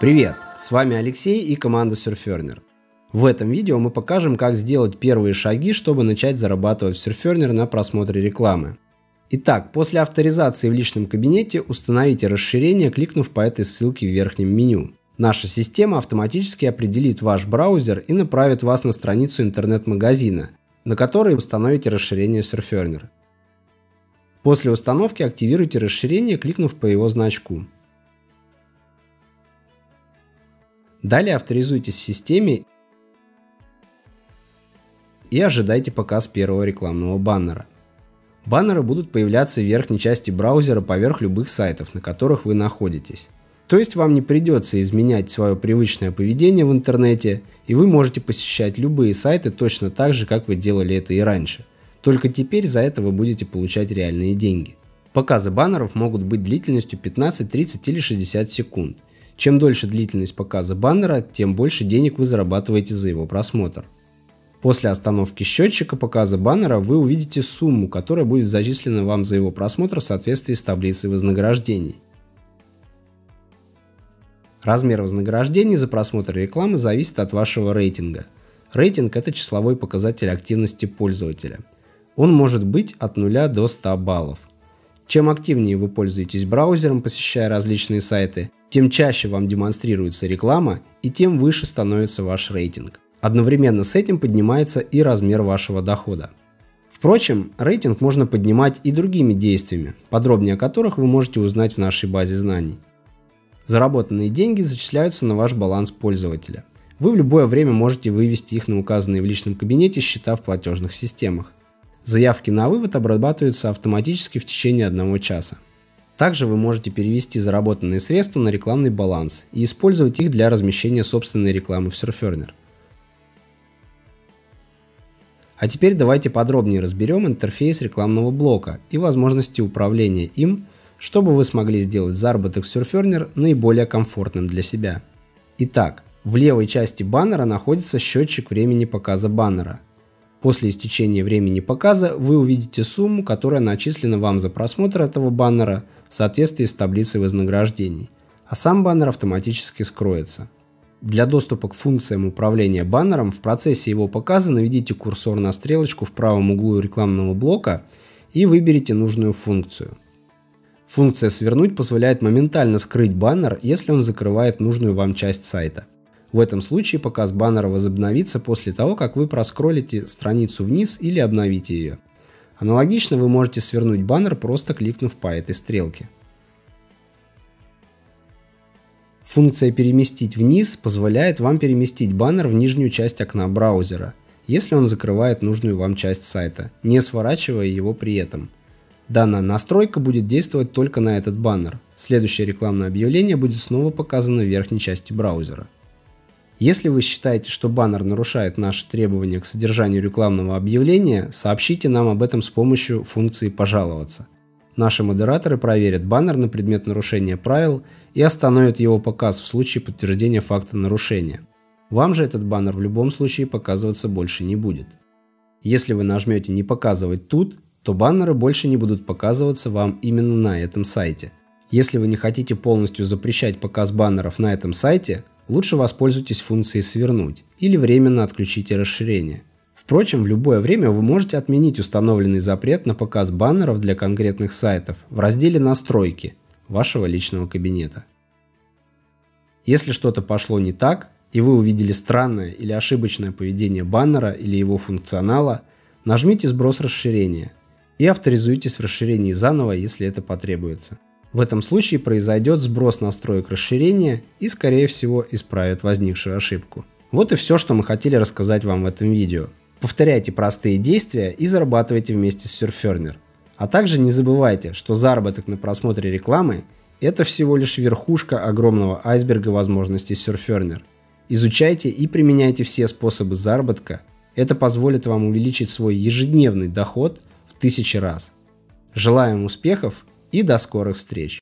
Привет, с вами Алексей и команда Surferner. В этом видео мы покажем, как сделать первые шаги, чтобы начать зарабатывать в Surferner на просмотре рекламы. Итак, после авторизации в личном кабинете установите расширение, кликнув по этой ссылке в верхнем меню. Наша система автоматически определит ваш браузер и направит вас на страницу интернет-магазина, на которой установите расширение Surferner. После установки активируйте расширение, кликнув по его значку. Далее авторизуйтесь в системе и ожидайте показ первого рекламного баннера. Баннеры будут появляться в верхней части браузера поверх любых сайтов, на которых вы находитесь. То есть вам не придется изменять свое привычное поведение в интернете, и вы можете посещать любые сайты точно так же, как вы делали это и раньше. Только теперь за это вы будете получать реальные деньги. Показы баннеров могут быть длительностью 15, 30 или 60 секунд. Чем дольше длительность показа баннера, тем больше денег вы зарабатываете за его просмотр. После остановки счетчика показа баннера вы увидите сумму, которая будет зачислена вам за его просмотр в соответствии с таблицей вознаграждений. Размер вознаграждений за просмотр рекламы зависит от вашего рейтинга. Рейтинг – это числовой показатель активности пользователя. Он может быть от 0 до 100 баллов. Чем активнее вы пользуетесь браузером, посещая различные сайты, тем чаще вам демонстрируется реклама и тем выше становится ваш рейтинг. Одновременно с этим поднимается и размер вашего дохода. Впрочем, рейтинг можно поднимать и другими действиями, подробнее о которых вы можете узнать в нашей базе знаний. Заработанные деньги зачисляются на ваш баланс пользователя. Вы в любое время можете вывести их на указанные в личном кабинете счета в платежных системах. Заявки на вывод обрабатываются автоматически в течение одного часа. Также вы можете перевести заработанные средства на рекламный баланс и использовать их для размещения собственной рекламы в Surferner. А теперь давайте подробнее разберем интерфейс рекламного блока и возможности управления им, чтобы вы смогли сделать заработок в Surferner наиболее комфортным для себя. Итак, в левой части баннера находится счетчик времени показа баннера – После истечения времени показа вы увидите сумму, которая начислена вам за просмотр этого баннера в соответствии с таблицей вознаграждений, а сам баннер автоматически скроется. Для доступа к функциям управления баннером в процессе его показа наведите курсор на стрелочку в правом углу рекламного блока и выберите нужную функцию. Функция «Свернуть» позволяет моментально скрыть баннер, если он закрывает нужную вам часть сайта. В этом случае показ баннера возобновится после того, как вы проскролите страницу вниз или обновите ее. Аналогично вы можете свернуть баннер, просто кликнув по этой стрелке. Функция «Переместить вниз» позволяет вам переместить баннер в нижнюю часть окна браузера, если он закрывает нужную вам часть сайта, не сворачивая его при этом. Данная настройка будет действовать только на этот баннер. Следующее рекламное объявление будет снова показано в верхней части браузера. Если вы считаете, что баннер нарушает наши требования к содержанию рекламного объявления, сообщите нам об этом с помощью функции «Пожаловаться». Наши модераторы проверят баннер на предмет нарушения правил и остановят его показ в случае подтверждения факта нарушения. Вам же этот баннер в любом случае показываться больше не будет. Если вы нажмете «Не показывать тут», то баннеры больше не будут показываться вам именно на этом сайте. Если вы не хотите полностью запрещать показ баннеров на этом сайте, лучше воспользуйтесь функцией «Свернуть» или временно отключите расширение. Впрочем, в любое время вы можете отменить установленный запрет на показ баннеров для конкретных сайтов в разделе «Настройки» вашего личного кабинета. Если что-то пошло не так, и вы увидели странное или ошибочное поведение баннера или его функционала, нажмите «Сброс расширения» и авторизуйтесь в расширении заново, если это потребуется. В этом случае произойдет сброс настроек расширения и скорее всего исправит возникшую ошибку. Вот и все, что мы хотели рассказать вам в этом видео. Повторяйте простые действия и зарабатывайте вместе с Surferner. А также не забывайте, что заработок на просмотре рекламы – это всего лишь верхушка огромного айсберга возможностей Surferner. Изучайте и применяйте все способы заработка. Это позволит вам увеличить свой ежедневный доход в тысячи раз. Желаем успехов и до скорых встреч!